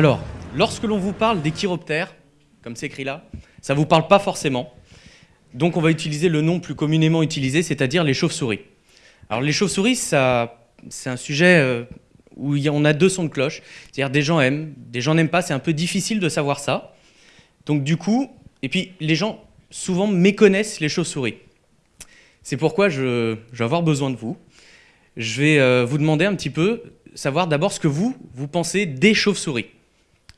Alors, lorsque l'on vous parle des chiroptères, comme c'est écrit là, ça ne vous parle pas forcément. Donc on va utiliser le nom plus communément utilisé, c'est-à-dire les chauves-souris. Alors les chauves-souris, c'est un sujet euh, où on a deux sons de cloche. C'est-à-dire des gens aiment, des gens n'aiment pas, c'est un peu difficile de savoir ça. Donc du coup, et puis les gens souvent méconnaissent les chauves-souris. C'est pourquoi je, je vais avoir besoin de vous. Je vais euh, vous demander un petit peu, savoir d'abord ce que vous, vous pensez des chauves-souris.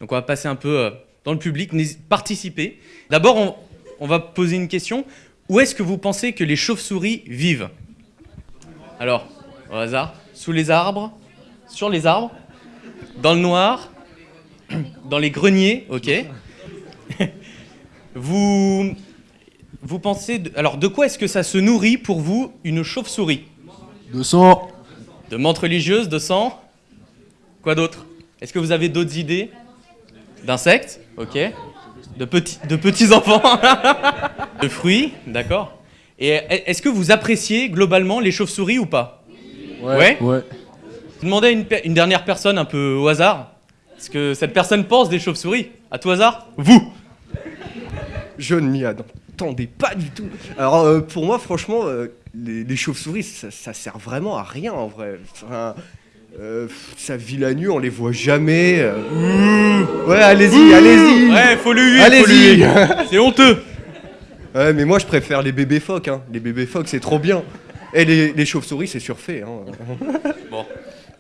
Donc on va passer un peu euh, dans le public, participez. D'abord, on, on va poser une question. Où est-ce que vous pensez que les chauves-souris vivent? Alors, au hasard, sous les arbres, sur les arbres, dans le noir, dans les greniers, ok? vous, vous pensez, de- alors de quoi est-ce que ça se nourrit pour vous une chauve-souris? De sang. De menthe religieuse, de sang? Quoi d'autre? Est-ce que vous avez d'autres idées? D'insectes Ok. De petits, de petits enfants De fruits D'accord. Et est-ce que vous appréciez globalement les chauves-souris ou pas? Ouais Ouais. Je demandais à une, dernière personne un peu au hasard ce que cette personne pense des chauves-souris. À tout hasard? Vous Je ne m'y attendais pas du tout. Alors euh, pour moi, franchement, euh, les, les chauves-souris, ça, ça sert vraiment à rien en vrai. Enfin, euh, ça vit la nuit, on les voit jamais. euh. Ouais, allez-y, allez-y. Ouais, faut le huer, faut Allez-y. C'est honteux Ouais, mais moi je préfère les bébés phoques. Hein. Les bébés phoques, c'est trop bien. Et les, les chauves-souris, c'est surfait. Hein. Bon,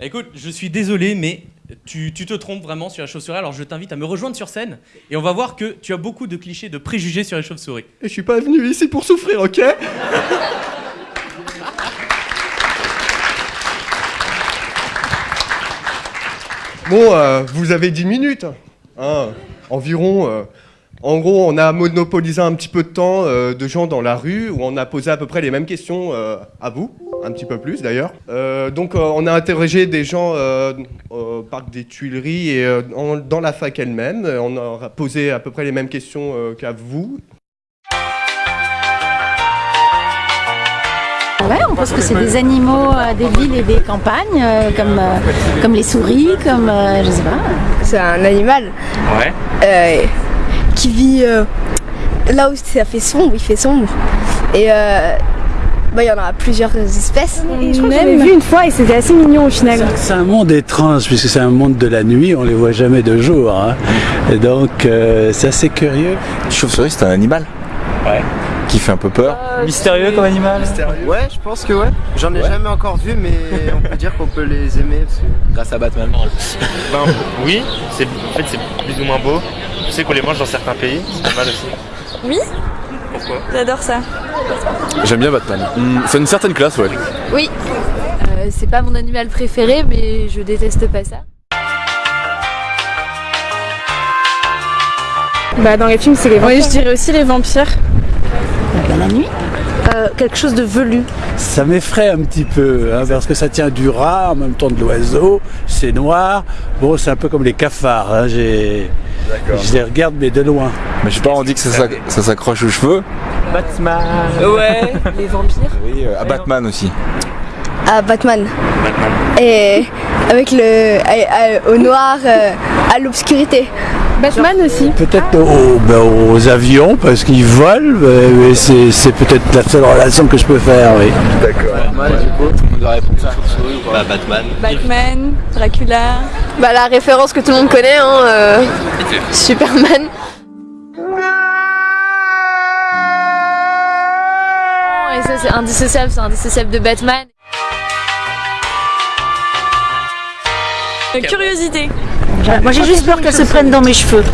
écoute, je suis désolé, mais tu, tu te trompes vraiment sur la chauve-souris. Alors je t'invite à me rejoindre sur scène et on va voir que tu as beaucoup de clichés, de préjugés sur les chauves-souris. Et je suis pas venu ici pour souffrir, ok? Bon, euh, vous avez 10 minutes, hein, environ. euh. en gros, on a monopolisé un petit peu de temps euh, de gens dans la rue, où on a posé à peu près les mêmes questions à vous, un petit peu plus d'ailleurs. Donc, on a interrogé des gens au parc des Tuileries et dans la fac elle-même. On a posé à peu près les mêmes questions qu'à vous, Ouais, on pense que c'est des animaux euh, des villes et des campagnes, euh, comme, euh, comme les souris, comme euh, je sais pas. C'est un animal Ouais. euh, qui vit euh, là où ça fait sombre, il fait sombre. Et euh, bah, il y en a plusieurs espèces. Et je crois que j'avais vu une fois et c'était assez mignon au final. C'est un monde étrange puisque c'est un monde de la nuit, on les voit jamais de jour. hein. Et donc euh, c'est assez curieux. Chauve-souris, c'est un animal Ouais. Qui fait un peu peur. Mystérieux comme animal Ouais, je pense que ouais. J'en ai jamais encore vu, mais on peut dire qu'on peut les aimer. parce que- Grâce à Batman. Ben oui, c'est en fait c'est plus ou moins beau. Je sais qu'on les mange dans certains pays, c'est pas mal aussi. Oui Pourquoi? J'adore ça. J'aime bien Batman. Hmm, c'est une certaine classe, ouais. Oui. Euh, c'est pas mon animal préféré, mais je déteste pas ça. Bah dans les films c'est les vampires. Oui je dirais aussi les vampires. La nuit. Euh, quelque chose de velu. Ça m'effraie un petit peu hein, parce que ça tient du rat en même temps de l'oiseau, c'est noir. Bon, c'est un peu comme les cafards. hein, j'ai- Je les regarde mais de loin. Mais je sais pas, on dit que ça, ça s'accroche aux cheveux. Batman Ouais. les vampires. Oui, euh, à Batman aussi. À Batman. Et avec le. à- à- au noir, euh, à l'obscurité. Batman aussi. Peut-être aux, ben, aux avions parce qu'ils volent, mais- c'est c'est peut-être la seule relation que je peux faire. Oui. Bah, Batman. Batman, Dracula. Bah, la référence que tout le monde connaît, hein, euh, Superman. Et ça c'est indissociable, c'est indissociable de Batman. Curiosité. Moi j'ai juste peur qu'elle se prenne dans mes cheveux.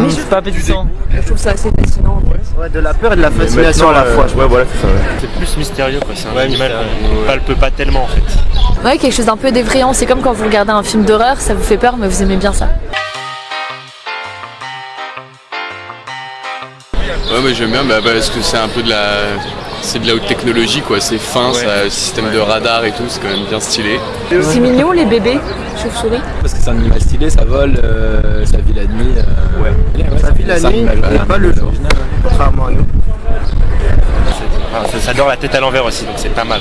Mais c'est pas appétissant. Je trouve ça assez fascinant. Ouais, de la peur et de la fascination à la fois. je Ouais, voilà, c'est ça. C'est plus mystérieux quoi, c'est un animal qu'on palpe pas tellement en fait. Ouais, quelque chose d'un peu d'effrayant. C'est comme quand vous regardez un film d'horreur, ça vous fait peur, mais vous aimez bien ça. Ouais, mais j'aime bien bah, parce que c'est un peu de la. C'est de la haute technologie quoi, c'est fin, Ouais. ça a un système de radar et tout, c'est quand même bien stylé. C'est mignon les bébés, chauves-souris. Parce que c'est un animal stylé, ça vole, euh, ça vit la nuit. ouais. Ça vit la nuit et pas le jour. Contrairement à nous. Enfin, ça, ça dort la tête à l'envers aussi, donc c'est pas mal.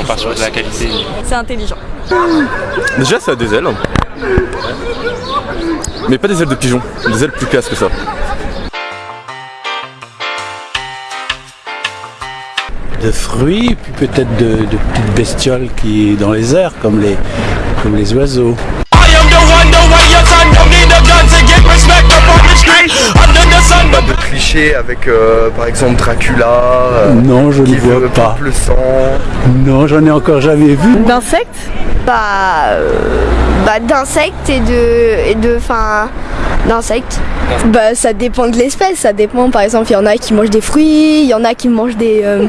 On part sur de la qualité. C'est intelligent. Déjà, ça a des ailes. Mais pas des ailes de pigeon, des ailes plus casses que ça. De fruits, puis peut-être de, de petites bestioles qui dans les airs, comme les, comme les oiseaux. Pas de clichés avec euh, par exemple Dracula. euh, Non, je ne vois veut pas. le sang. Non, j'en ai encore jamais vu. D'insectes? Bah, euh, bah d'insectes et de, et de, enfin, d'insectes. Bah, ça dépend de l'espèce. Ça dépend. Par exemple, il y en a qui mangent des fruits, il y en a qui mangent des, euh,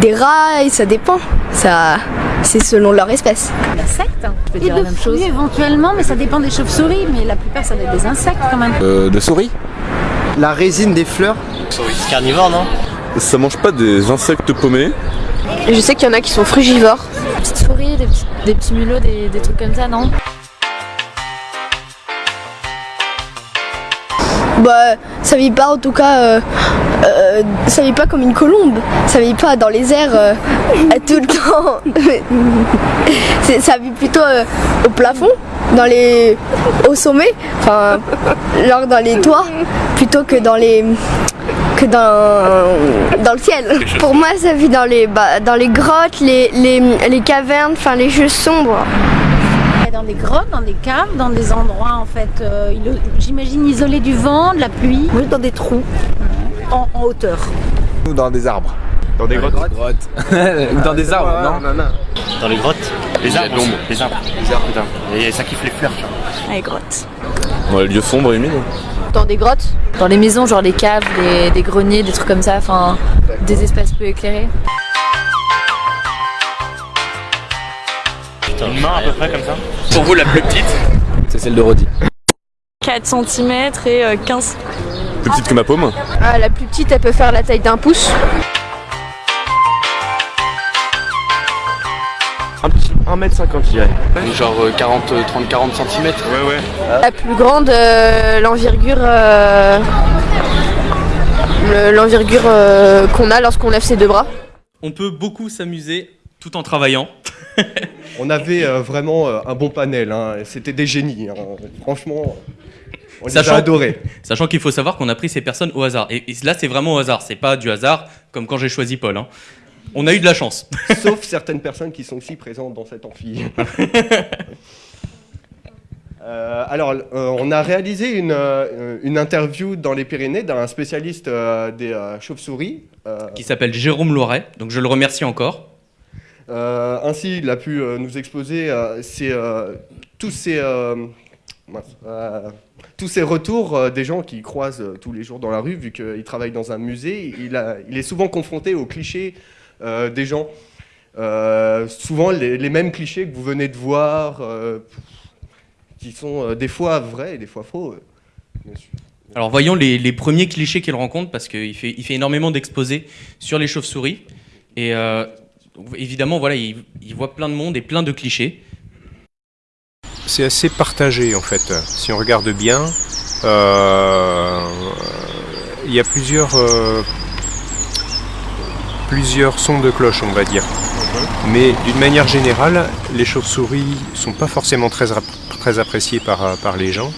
des rats. Et ça dépend. Ça, c'est selon leur espèce. Insectes Je peux Et dire la même chose. éventuellement, mais ça dépend des chauves-souris. Mais la plupart, ça doit être des insectes quand même. Euh, de souris La résine des fleurs. Carnivore, non? Ça mange pas des insectes paumés Je sais qu'il y en a qui sont frugivores. Des petites souris, des petits, des petits mulots, des, des trucs comme ça, non? Bah, ça vit pas en tout cas. euh, euh, ça vit pas comme une colombe. Ça vit pas dans les airs euh, tout le temps. Ça vit plutôt au plafond, dans les, au sommet, enfin, genre dans les toits, plutôt que dans les que dans, dans le ciel. Pour moi, ça vit dans les, bah, dans les grottes, les, les, les cavernes, enfin les jeux sombres. Dans des grottes, dans des caves, dans des endroits en fait, euh, j'imagine isolés du vent, de la pluie. Oui, dans des trous, en, en hauteur. Ou dans des arbres. Dans des grottes Ou dans des arbres, non Dans les grottes Les arbres. Les arbres. Les arbres, putain. Et ça kiffe les fleurs, tu vois. Les grottes. Dans les lieux sombres et humides. Dans des grottes Dans les maisons, genre les caves, les- des greniers, des trucs comme ça, enfin des espaces peu éclairés. Une main à peu près comme ça. Pour vous, la plus petite C'est celle de Rodi. 4 cm et euh, 15 Plus petite que ma paume. Ah, la plus petite, elle peut faire la taille d'un pouce. Un petit 1m50, je dirais. Genre euh, 40, 30, 40 cm. Ouais, ouais. La plus grande, euh, l'envergure euh, l'envergure euh, qu'on a lorsqu'on lève ses deux bras. On peut beaucoup s'amuser tout en travaillant. On avait euh, vraiment euh, un bon panel, hein. c'était des génies. hein. Franchement, on les a adorés. Sachant qu'il faut savoir qu'on a pris ces personnes au hasard. Et, et là, c'est vraiment au hasard. C'est pas du hasard comme quand j'ai choisi Paul. hein. On a eu de la chance. Sauf certaines personnes qui sont aussi présentes dans cet amphi. Euh, alors, euh, on a réalisé une, euh, une interview dans les Pyrénées d'un spécialiste des chauves-souris. Qui s'appelle Jérôme Loiret. Donc je le remercie encore. Euh, ainsi, il a pu euh, nous exposer euh, tous, ces, retours des gens qui croisent euh, tous les jours dans la rue, vu qu'il travaille dans un musée. Il, est souvent confronté aux clichés des gens. Souvent les, mêmes clichés que vous venez de voir, qui sont des fois vrais et des fois faux. Alors voyons les, premiers clichés qu'il rencontre parce qu'il fait, fait énormément d'exposés sur les chauves-souris. Et donc, évidemment, voilà, il, il voit plein de monde et plein de clichés. C'est assez partagé en fait. Si on regarde bien, euh, il y a plusieurs, euh, plusieurs sons de cloche, on va dire. Mais d'une manière générale, les chauves-souris sont pas forcément très, appréciées par, par les gens.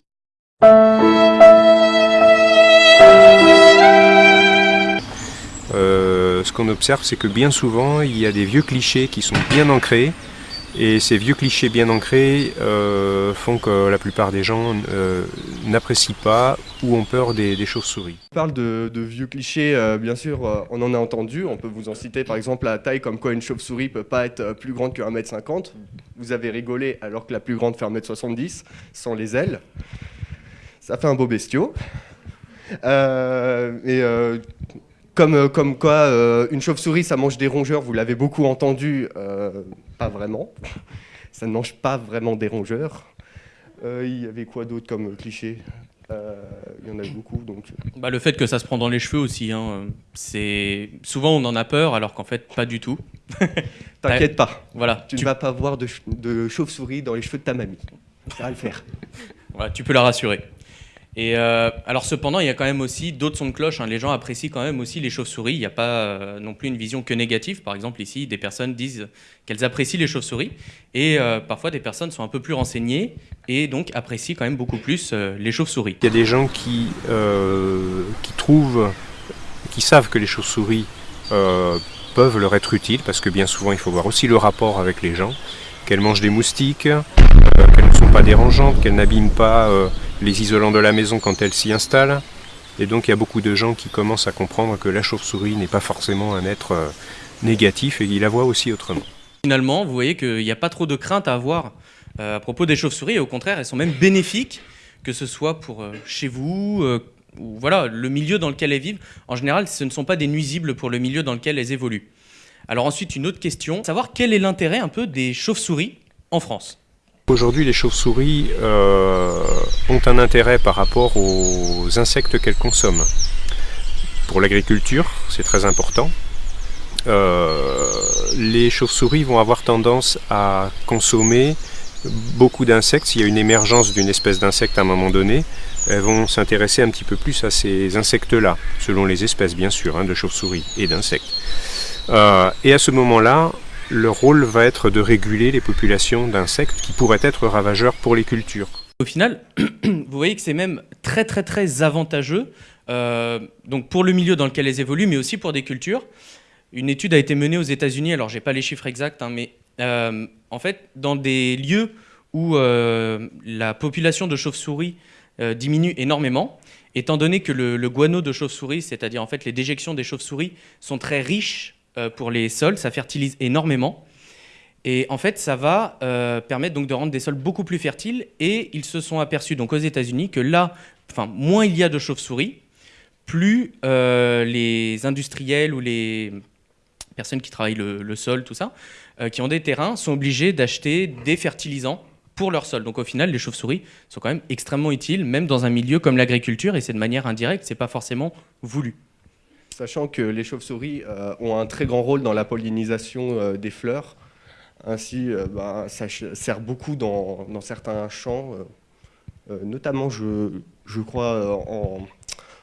Qu'on observe, c'est que bien souvent, il y a des vieux clichés qui sont bien ancrés. Et ces vieux clichés bien ancrés euh, font que la plupart des gens euh, n'apprécient pas ou ont peur des, chauves-souris. On parle de, vieux clichés, euh, bien sûr, on en a entendu. On peut vous en citer par exemple la taille, comme quoi une chauve-souris peut pas être plus grande que 1m50. Vous avez rigolé alors que la plus grande fait 1m70, sans les ailes. Ça fait un beau bestiau. Comme, euh, comme quoi, euh, une chauve-souris, ça mange des rongeurs, vous l'avez beaucoup entendu, euh, pas vraiment. Ça ne mange pas vraiment des rongeurs. Il y avait quoi d'autre comme cliché? Euh, Il y en a beaucoup, donc... Bah, le fait que ça se prend dans les cheveux aussi, hein, c'est souvent on en a peur alors qu'en fait pas du tout. T'inquiète pas. Voilà, Tu ne vas pas voir de, ch- de chauve-souris dans les cheveux de ta mamie. Ça va le faire. Voilà, tu peux la rassurer. Et euh, alors cependant, il y a quand même aussi d'autres sons de cloche. hein. Les gens apprécient quand même aussi les chauves-souris. Il n'y a pas euh, non plus une vision que négative. Par exemple, ici, des personnes disent qu'elles apprécient les chauves-souris. Et euh, parfois, des personnes sont un peu plus renseignées et donc apprécient quand même beaucoup plus les chauves-souris. Il y a des gens qui, qui trouvent, qui savent que les chauves-souris peuvent leur être utiles, parce que bien souvent il faut voir aussi le rapport avec les gens, qu'elles mangent des moustiques, qu'elles ne sont pas dérangeantes, qu'elles n'abîment pas les isolants de la maison quand elles s'y installent. Et donc il y a beaucoup de gens qui commencent à comprendre que la chauve-souris n'est pas forcément un être euh, négatif et ils la voient aussi autrement. Finalement, vous voyez qu'il n'y a pas trop de crainte à avoir euh, à propos des chauves-souris. Au contraire, elles sont même bénéfiques, que ce soit pour euh, chez vous, ou voilà, le milieu dans lequel elles vivent. En général, ce ne sont pas des nuisibles pour le milieu dans lequel elles évoluent. Alors ensuite, une autre question, savoir quel est l'intérêt un peu des chauves-souris en France? Aujourd'hui, les chauves-souris euh, ont un intérêt par rapport aux insectes qu'elles consomment. Pour l'agriculture, c'est très important. Euh, les chauves-souris vont avoir tendance à consommer beaucoup d'insectes. S'il y a une émergence d'une espèce d'insecte à un moment donné, elles vont s'intéresser un petit peu plus à ces insectes-là, selon les espèces bien sûr, hein, de chauves-souris et d'insectes. Euh, et à ce moment-là, leur rôle va être de réguler les populations d'insectes qui pourraient être ravageurs pour les cultures. Au final, vous voyez que c'est même très très très avantageux euh, donc pour le milieu dans lequel elles évoluent, mais aussi pour des cultures. Une étude a été menée aux États-Unis, alors j'ai pas les chiffres exacts, hein, mais euh, en fait, dans des lieux où euh, la population de chauves-souris diminue énormément, étant donné que le, le guano de chauve-souris, c'est-à-dire en fait les déjections des chauves-souris, sont très riches pour les sols, ça fertilise énormément. Et en fait, ça va euh, permettre donc de rendre des sols beaucoup plus fertiles. Et ils se sont aperçus donc aux États-Unis que là, enfin, moins il y a de chauves-souris, plus euh, les industriels ou les personnes qui travaillent le, sol, tout ça, euh, qui ont des terrains, sont obligés d'acheter des fertilisants pour leur sol. Donc au final, les chauves-souris sont quand même extrêmement utiles, même dans un milieu comme l'agriculture, et c'est de manière indirecte, c'est pas forcément voulu. Sachant que les chauves-souris euh, ont un très grand rôle dans la pollinisation euh, des fleurs. Ainsi, euh, bah, ça sert beaucoup dans, dans certains champs, euh, euh, notamment, je, je crois, euh, en,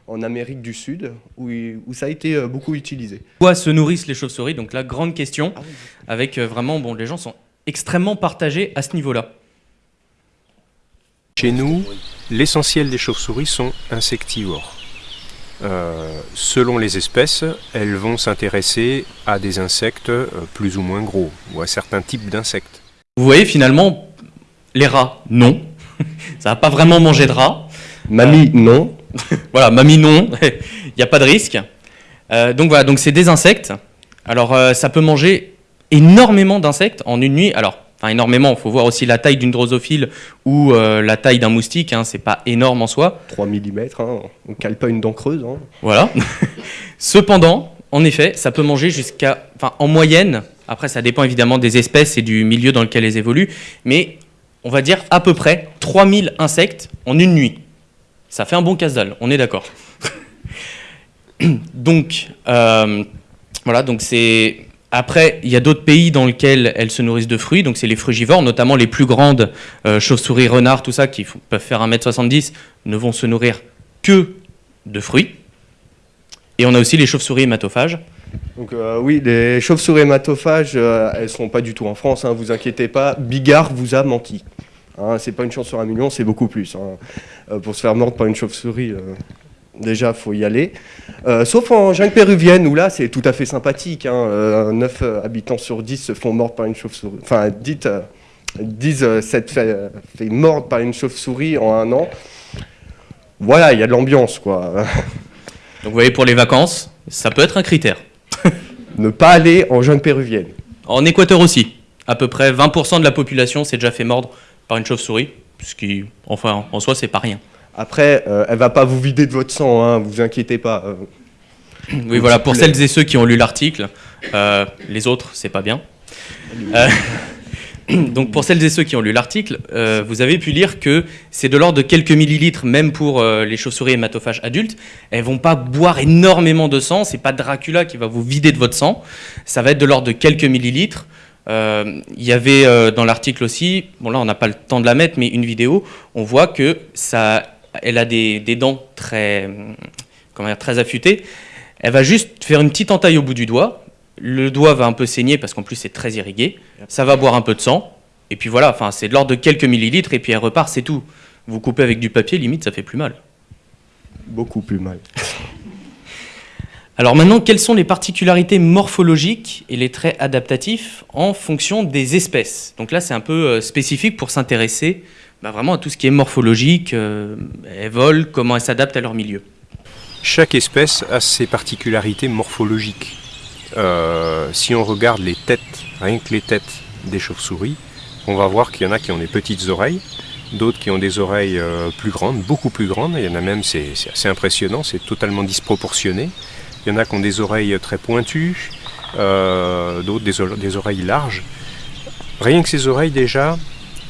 en Amérique du Sud, où, ça a été euh, beaucoup utilisé. Quoi se nourrissent les chauves-souris? Donc la grande question, avec euh, vraiment, bon, les gens sont extrêmement partagés à ce niveau-là. Chez nous, l'essentiel des chauves-souris sont insectivores. Euh, selon les espèces, elles vont s'intéresser à des insectes euh, plus ou moins gros, ou à certains types d'insectes. Vous voyez finalement, les rats, non. Ça va pas vraiment manger de rats. Mamie, non. voilà, mamie, non. Il n'y a pas de risque. Euh, donc voilà, donc c'est des insectes. Alors euh, ça peut manger énormément d'insectes en une nuit. Alors, enfin énormément, il faut voir aussi la taille d'une drosophile ou euh, la taille d'un moustique. Hein, c'est pas énorme en soi. 3 mm, hein, on cale pas une dent creuse. hein. Voilà. Cependant, en effet, ça peut manger jusqu'à, enfin, en moyenne, après ça dépend évidemment des espèces et du milieu dans lequel elles évoluent, mais on va dire à peu près 3000 insectes en une nuit. Ça fait un bon casse-dalle, on est d'accord. donc, euh, voilà, donc c'est... Après, il y a d'autres pays dans lesquels elles se nourrissent de fruits, donc c'est les frugivores, notamment les plus grandes euh, chauves-souris, renards, tout ça, qui peuvent faire 1m70, ne vont se nourrir que de fruits. Et on a aussi les chauves-souris hématophages. Donc euh, oui, les chauves-souris hématophages, euh, elles sont pas du tout en France, hein, vous inquiétez pas. Bigard vous a menti. Hein, c'est pas une chance sur un million, c'est beaucoup plus. hein. Pour se faire mordre par une chauve-souris, déjà, faut y aller. Euh, sauf en jungle péruvienne, où là, c'est tout à fait sympathique. Hein, euh, 9 habitants sur 10 se font mordre par une chauve-souris. Enfin, dites, euh, disent euh, s'être fait, fait mordre par une chauve-souris en un an. Voilà, il y a de l'ambiance, quoi. Donc vous voyez, pour les vacances, ça peut être un critère. ne pas aller en jungle péruvienne. En Équateur aussi, à peu près 20% de la population s'est déjà fait mordre par une chauve-souris, ce qui, enfin, en soi, c'est pas rien. Après, euh, elle va pas vous vider de votre sang, hein, vous inquiétez pas. euh. Oui, voilà, pour celles et ceux qui ont lu l'article, euh, les autres, c'est pas bien. Euh, donc, pour celles et ceux qui ont lu l'article, vous avez pu lire que c'est de l'ordre de quelques millilitres, même pour les chauves-souris hématophages adultes. Elles vont pas boire énormément de sang, c'est pas Dracula qui va vous vider de votre sang. Ça va être de l'ordre de quelques millilitres. Euh, Il y avait euh, dans l'article aussi, bon là on n'a pas le temps de la mettre, mais une vidéo, on voit que ça elle a des, des dents très, comment dire, très affûtées, elle va juste faire une petite entaille au bout du doigt. Le doigt va un peu saigner parce qu'en plus c'est très irrigué. Ça va boire un peu de sang. Et puis voilà, enfin, c'est de l'ordre de quelques millilitres et puis elle repart, c'est tout. Vous coupez avec du papier, limite, ça fait plus mal. Beaucoup plus mal. Alors maintenant, quelles sont les particularités morphologiques et les traits adaptatifs en fonction des espèces? Donc là, c'est un peu euh, spécifique pour s'intéresser bah, vraiment à tout ce qui est morphologique, euh, elles volent, comment elles s'adaptent à leur milieu. Chaque espèce a ses particularités morphologiques. Euh, si on regarde les têtes, rien que les têtes des chauves-souris, on va voir qu'il y en a qui ont des petites oreilles, d'autres qui ont des oreilles plus grandes, beaucoup plus grandes. Il y en a même, c'est assez impressionnant, c'est totalement disproportionné. Il y en a qui ont des oreilles très pointues, euh, d'autres des, oreilles larges. Rien que ces oreilles déjà,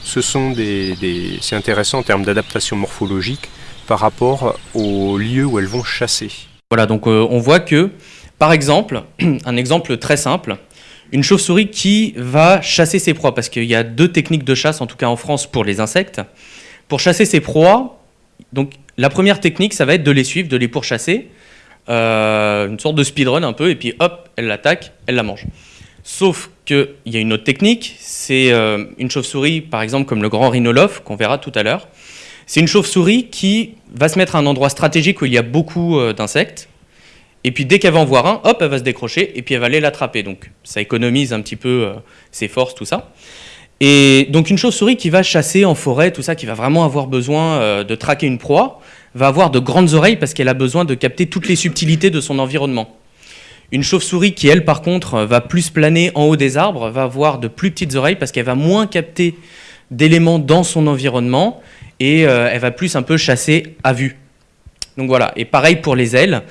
ce sont des, c'est intéressant en termes d'adaptation morphologique par rapport au lieu où elles vont chasser. Voilà, donc euh, on voit que, par exemple, un exemple très simple, une chauve-souris qui va chasser ses proies, parce qu'il y a deux techniques de chasse, en tout cas en France, pour les insectes. Pour chasser ses proies, donc la première technique, ça va être de les suivre, de les pourchasser. Euh, une sorte de speedrun un peu, et puis hop, elle l'attaque, elle la mange. Sauf qu'il y a une autre technique, c'est euh, une chauve-souris, par exemple comme le grand rhinolophe, qu'on verra tout à l'heure. C'est une chauve-souris qui va se mettre à un endroit stratégique où il y a beaucoup euh, d'insectes, et puis dès qu'elle va en voir un, hop, elle va se décrocher, et puis elle va aller l'attraper. Donc ça économise un petit peu ses forces, tout ça. Et donc une chauve-souris qui va chasser en forêt, tout ça, qui va vraiment avoir besoin de traquer une proie, va avoir de grandes oreilles parce qu'elle a besoin de capter toutes les subtilités de son environnement. Une chauve-souris qui, elle, par contre, va plus planer en haut des arbres, va avoir de plus petites oreilles parce qu'elle va moins capter d'éléments dans son environnement et euh, elle va plus un peu chasser à vue. Donc voilà, et pareil pour les ailes.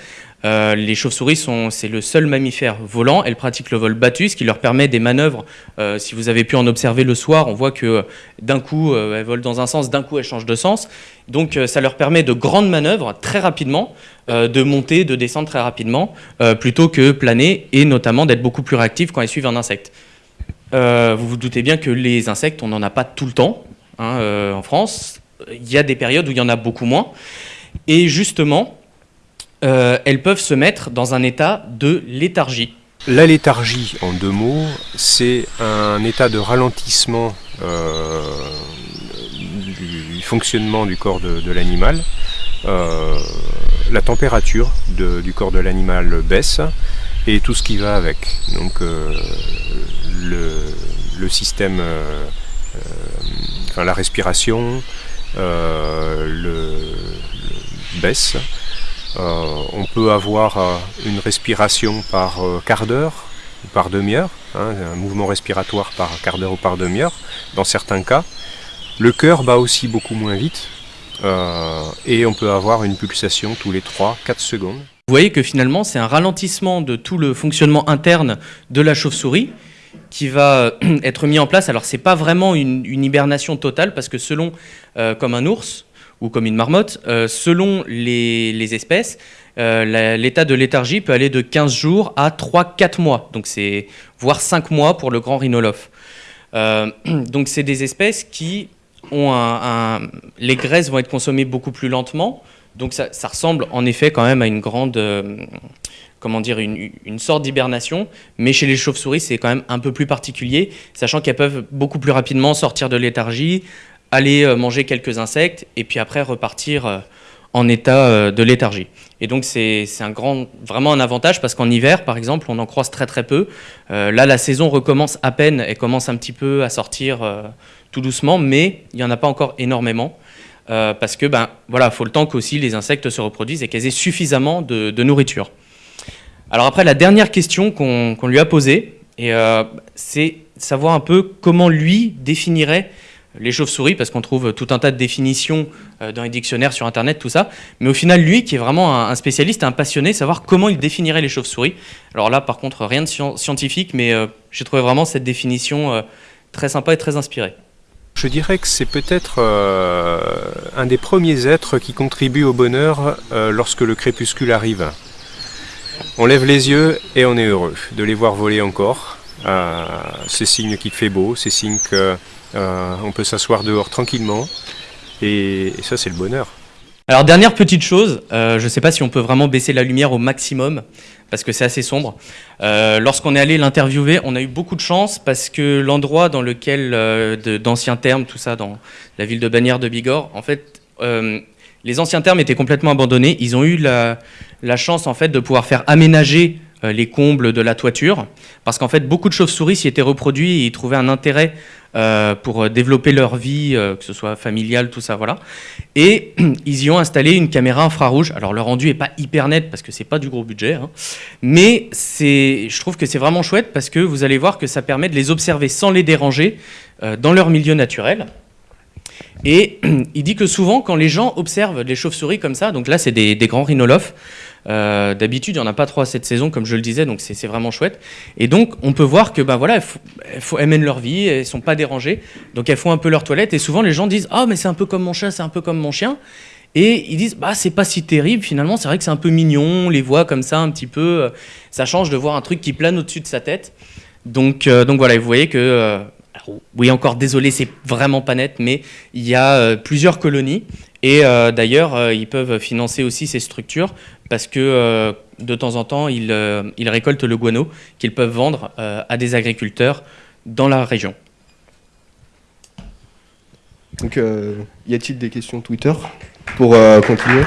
Euh, les chauves-souris, c'est le seul mammifère volant. Elles pratiquent le vol battu, ce qui leur permet des manœuvres. Euh, si vous avez pu en observer le soir, on voit que d'un coup, elles volent dans un sens, d'un coup, elles changent de sens. Donc ça leur permet de grandes manœuvres très rapidement, de monter, de descendre très rapidement, plutôt que planer, et notamment d'être beaucoup plus réactives quand elles suivent un insecte. vous vous doutez bien que les insectes, on n'en a pas tout le temps hein, en France. Il y a des périodes où il y en a beaucoup moins. Et justement, euh, elles peuvent se mettre dans un état de léthargie. La léthargie, en deux mots, c'est un état de ralentissement euh, du fonctionnement du corps de, l'animal. Euh, la température du corps de l'animal baisse et tout ce qui va avec. Donc le, système, la respiration le, baisse. Euh, on peut avoir euh, une respiration par euh, quart d'heure ou par demi-heure, hein, un mouvement respiratoire par quart d'heure ou par demi-heure, dans certains cas. Le cœur bat aussi beaucoup moins vite, et on peut avoir une pulsation tous les 3-4 secondes. Vous voyez que finalement, c'est un ralentissement de tout le fonctionnement interne de la chauve-souris qui va être mis en place. Alors, ce n'est pas vraiment une, hibernation totale, parce que selon, comme un ours, ou comme une marmotte, euh, selon les, espèces, euh, l'état de léthargie peut aller de 15 jours à 3-4 mois, donc voire 5 mois pour le grand rhinolophe. Euh, donc c'est des espèces qui ont un, Les graisses vont être consommées beaucoup plus lentement, donc ça, ressemble en effet quand même à une grande... comment dire, une, une sorte d'hibernation, mais chez les chauves-souris, c'est quand même un peu plus particulier, sachant qu'elles peuvent beaucoup plus rapidement sortir de léthargie, aller euh, manger quelques insectes et puis après repartir euh, en état euh, de léthargie. Et donc c'est vraiment un avantage parce qu'en hiver, par exemple, on en croise très très peu. là, la saison recommence à peine et commence un petit peu à sortir tout doucement, mais il n'y en a pas encore énormément. parce que ben voilà, faut le temps qu'aussi les insectes se reproduisent et qu'elles aient suffisamment de, nourriture. Alors après, la dernière question qu'on lui a posée, c'est savoir un peu comment lui définirait les chauves-souris, parce qu'on trouve tout un tas de définitions euh, dans les dictionnaires sur Internet, tout ça. Mais au final, lui, qui est vraiment un, spécialiste, un passionné, savoir comment il définirait les chauves-souris. Alors là, par contre, rien de scientifique, mais euh, j'ai trouvé vraiment cette définition euh, très sympa et très inspirée. Je dirais que c'est peut-être un des premiers êtres qui contribue au bonheur lorsque le crépuscule arrive. On lève les yeux et on est heureux de les voir voler encore. c'est signe qu'il fait beau, c'est signe que euh, on peut s'asseoir dehors tranquillement et, ça c'est le bonheur. Alors dernière petite chose, euh, je ne sais pas si on peut vraiment baisser la lumière au maximum parce que c'est assez sombre. Euh, Lorsqu'on est allé l'interviewer, on a eu beaucoup de chance parce que l'endroit dans lequel, d'anciens termes, tout ça, dans la ville de Bagnères de Bigorre, en fait, les anciens termes étaient complètement abandonnés. Ils ont eu la, la chance en fait de pouvoir faire aménager les combles de la toiture parce qu'en fait beaucoup de chauves-souris s'y étaient reproduits et ils trouvaient un intérêt euh, pour euh, développer leur vie, euh, que ce soit familiale, tout ça, voilà. Et ils y ont installé une caméra infrarouge. Alors le rendu est pas hyper net parce que c'est pas du gros budget, hein. mais je trouve que c'est vraiment chouette parce que vous allez voir que ça permet de les observer sans les déranger euh, dans leur milieu naturel. Et il dit que souvent, quand les gens observent les chauves-souris comme ça, donc là, c'est des, des grands rhinolophes. Euh, D'habitude, il n'y en a pas trop cette saison, comme je le disais, donc c'est vraiment chouette. Et donc, on peut voir que, ben voilà, elles, mènent leur vie, elles sont pas dérangées, donc elles font un peu leur toilette. Et souvent, les gens disent, ah, mais c'est un peu comme mon chat, c'est un peu comme mon chien. Et ils disent, bah, c'est pas si terrible, finalement, c'est vrai que c'est un peu mignon, on les voit comme ça un petit peu. euh, Ça change de voir un truc qui plane au-dessus de sa tête. Donc, euh, donc voilà, vous voyez que, oui, encore désolé, c'est vraiment pas net, mais il y a plusieurs colonies. Et d'ailleurs, ils peuvent financer aussi ces structures parce que euh, de temps en temps, ils, euh, ils récoltent le guano qu'ils peuvent vendre euh, à des agriculteurs dans la région. Donc, y a-t-il des questions Twitter pour continuer?